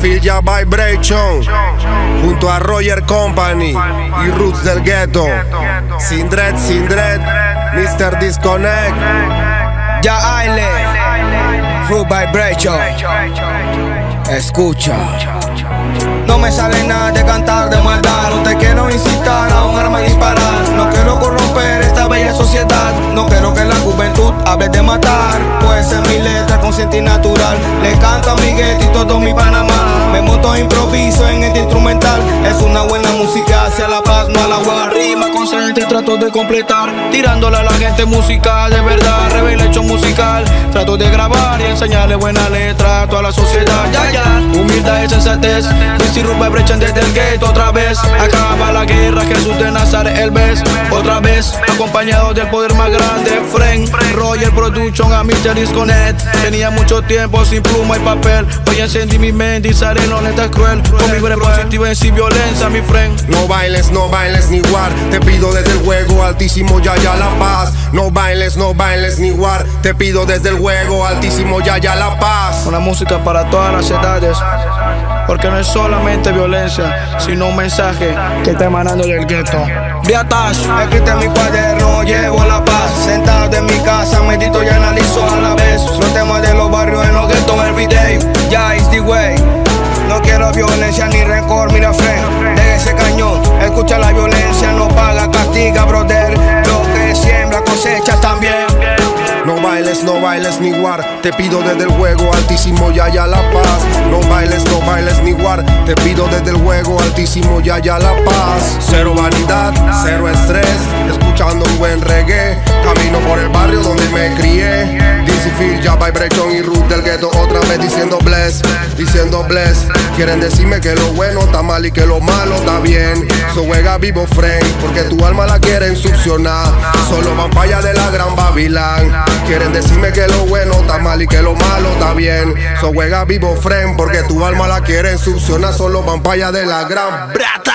Phil Vibration. Junto a Roger Company y Roots del Ghetto. Sin dread, sin dread. Mr. Disconnect. Ya Aile, Fruit Vibration. Escucha. No me sale nada de cantar de maldad. No te quiero incitar a un arma y disparar. No quiero corromper esta bella sociedad. No quiero que la juventud hable de matar. Pues en mi letra consciente y natural. Le canto a mi gueto y todo mi Panamá. Improviso en este instrumental. Es una buena música hacia la paz, no a la guerra. Trato de completar. Tirándole a la gente música de verdad. Revelación musical. Trato de grabar y enseñarle buena letra a toda la sociedad. Ya, ya. Humildad y sensatez. Luis y Rupa brechan desde el gate otra vez. Acaba la guerra, Jesús de Nazaret, el ves. Otra vez, acompañado del poder más grande. Frank, Roger Production, a Mr. Disconnect. Tenía mucho tiempo sin pluma y papel. Hoy encendí mi mente y seré no neta cruel. Con mi breve positiva y sin violencia, mi friend. No bailes, no bailes ni war. Te pido desde el juego altísimo ya ya la paz. No bailes, no bailes ni war. Te pido desde el juego altísimo ya ya la paz. Una música para todas las edades. Porque no es solamente violencia, sino un mensaje que está emanando del gueto. Viatash, escrito en mi cuaderno, llevo la paz. Sentado en mi casa, medito y analizo a la vez. Los temas de los barrios en los guetos everyday. Ya is the way. No quiero violencia ni rencor, mira friend. De ese cañón, escucha la violencia, no bailes ni war. Te pido desde el juego altísimo ya ya la paz. No bailes, no bailes ni war. Te pido desde el juego altísimo ya ya la paz. Cero vanidad, cero estrés. Escuchando un buen reggae. Camino por el barrio donde me crié. Ya Vibration y Ruth del ghetto otra vez diciendo bless, diciendo bless. Quieren decirme que lo bueno está mal y que lo malo está bien. So juega vivo friend, porque tu alma la quieren succionar. Solo van para allá de la gran Babilán. Quieren decirme que lo bueno está mal y que lo malo está bien. So juega vivo friend, porque tu alma la quieren succionar. Solo van para allá de la gran brata.